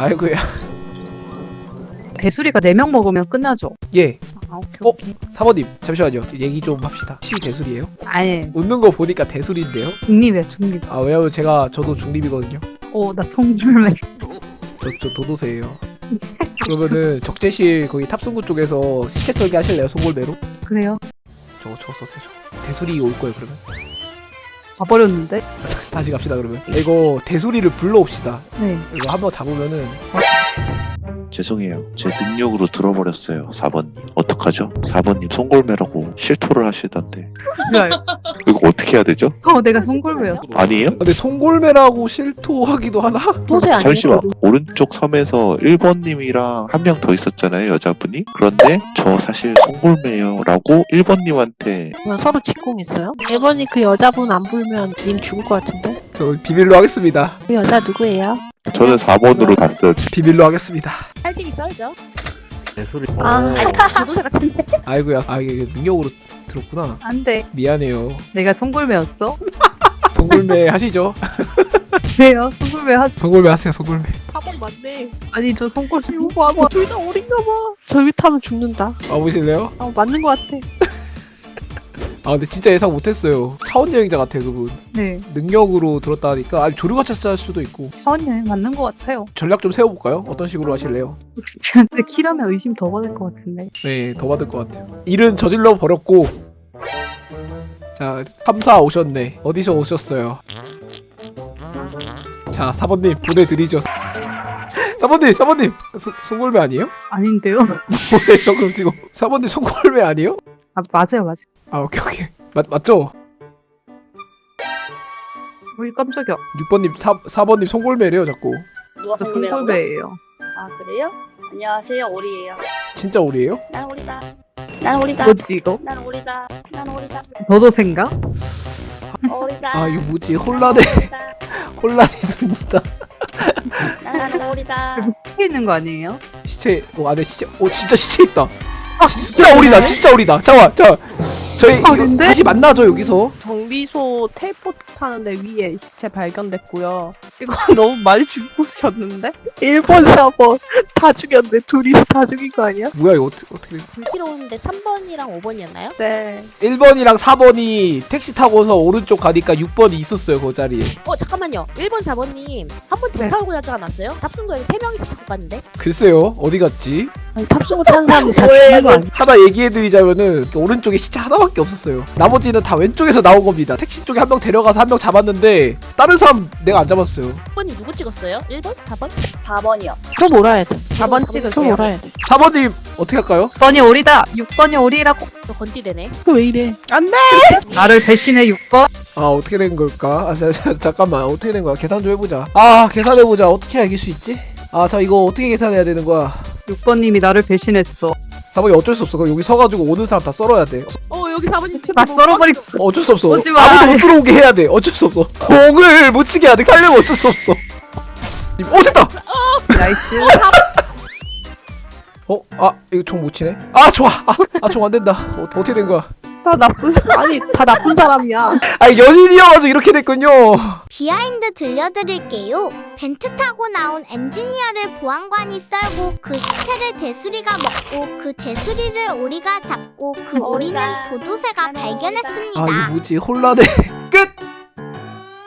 아이고야. 대수리가 4명 먹으면 끝나죠. 예. 아, 오케이, 어? 오케이. 사모님 잠시만요. 얘기 좀 합시다. 혹시 대술이에요? 아니, 웃는 거 보니까 대술인데요. 중립이야, 중립. 아 왜냐면 제가 저도 중립이거든요. 어, 나 성불매. 저, 저 도도새예요. 그러면은 적재실 거기 탑승구 쪽에서 시체 썰기 하실래요? 송골매로? 그래요? 저거 저거. 저거. 대술이 올 거예요 그러면. 가버렸는데? 다시 갑시다 그러면. 이거 대술이를 불러옵시다. 네. 이거 한번 잡으면은 죄송해요. 제 능력으로 들어버렸어요. 4번님. 어떡하죠? 4번님 송골매라고 실토를 하시던데. 그래. 이거 어떻게 해야 되죠? 어, 내가 성불매였어. 아니에요? 근데 송골매라고 실토하기도 하나? 도저히 안 잠시만. 오른쪽 섬에서 1번님이랑 한 명 더 있었잖아요. 여자분이. 그런데 저 사실 송골매예요. 라고 1번님한테 뭐 서로 직공했어요? 1번이 그 여자분 안 불면 님 죽을 것 같은데? 저 비밀로 하겠습니다. 그 여자 누구예요? 저는 4번으로 갔어요. 비밀로 하겠습니다. 살찌기 썰죠. 아, 도도새 같은데. 아이고야. 아 이게 능력으로 들었구나. 안 돼. 미안해요. 내가 성불매였어? 송골매 하시죠. 그래요? 성불매 하죠. 송골매 하세요. 송골매. 4번 맞네. 아니, 저 성골, 이거 봐봐. 둘 다 어린가 봐. 저위 타면 죽는다. 와보실래요? 아, 맞는 것 같아. 아 근데 진짜 예상 못했어요. 차원 여행자 같아요 그분. 네. 능력으로 들었다 하니까 아니 조류가 찰 수도 있고 차원 여행 맞는 것 같아요. 전략 좀 세워볼까요? 어떤 식으로 하실래요? 근데 키라면 의심 더 받을 것 같은데. 네, 더 받을 것 같아요. 일은 저질러 버렸고 자, 3사 오셨네. 어디서 오셨어요? 자, 사번님 보내드리죠. 사번님, 사번님, 소- 송골매 아니에요? 아닌데요? 뭐예요? 그럼 지금 사번님 송골매 아니에요? 아, 맞아요, 맞아요. 아, 오케이, 오케이. 맞, 맞죠? 우리 깜짝이야. 6번님, 4, 4번님 송골매래요, 자꾸. 누가 저? 성골매예요. 아 그래요? 안녕하세요 오리예요. 진짜 오리예요? 난 오리다. 난 오리다. 뭐지, 이거? 난 오리다. 난 오리다. 너도 생각? 오리다. 아, 이거 뭐지? 혼란해, 오리다. 혼란이 든다. 나는 오리다. 피해 있는 거 아니에요? 시체, 어, 안에 시체, 어, 진짜 시체 있다. 아, 진짜 오리다, 진짜 오리다. 잠깐만, 잠깐. 저희 이거 오리인데? 다시 만나죠, 여기서. 정비소 텔포트 타는데 위에 시체 발견됐고요. 이거 너무 많이 죽으셨는데? 1번, 4번. 다 죽였네. 둘이서 다 죽인 거 아니야? 뭐야, 이거 어떻게, 어떻게. 된- 불길로 오는데 3번이랑 5번이었나요? 네. 1번이랑 4번이 택시 타고서 오른쪽 가니까 6번이 있었어요, 그 자리에. 어 잠깐만요. 1번 4번님 한 번더 네. 타고 가지 않았어요? 탑승구에 3명이서 타고 갔는데? 글쎄요, 어디 갔지? 아니, 탑승을 타는 사람이 다 죽는 거 아니야? 하나 얘기해드리자면은 오른쪽에 시체 하나밖에 없었어요. 나머지는 다 왼쪽에서 나온 겁니다. 택시 쪽에 한 명 데려가서 한 명 잡았는데 다른 사람 내가 안 잡았어요. 6번이 누구 찍었어요? 1번? 4번? 4번이요. 또 몰아야 돼. 4번 또 찍으세요. 몰아야 돼. 4번님 어떻게 할까요? 6번이 오리다! 6번이 오리라고! 저 건띠되네. 왜 이래? 안 돼! 나를 배신해 6번? 아 어떻게 된 걸까? 아 자, 자, 잠깐만 어떻게 된 거야? 계산 좀 해보자. 아 계산해보자. 어떻게 해야 이길 수 있지? 아 자 이거 어떻게 계산해야 되는 거야? 6번님이 나를 배신했어. 4번이 어쩔 수 없어. 그럼 여기 서가지고 오는 사람 다 썰어야 돼. 어 여기 4번님 나 썰어버리, 어, 어쩔 수 없어. 오지 마. 아무도 못 들어오게 해야 돼. 어쩔 수 없어. 공을 못 치게 해야 돼. 살려면 어쩔 수 없어. 어 됐다. nice. 어? 아 이거 총 못 치네? 아 좋아 아 총 안 된다 어, 어떻게 된 거야 다 나쁜 사람. 아니, 다 나쁜 사람이야. 아 연인이어가지고 이렇게 됐군요 비하인드 들려드릴게요. vent 타고 나온 엔지니어를 보안관이 썰고 그 시체를 독수리가 먹고 그 독수리를 오리가 잡고 그 오리는. 도도새가 발견했습니다. 아 이거 뭐지 혼란해 끝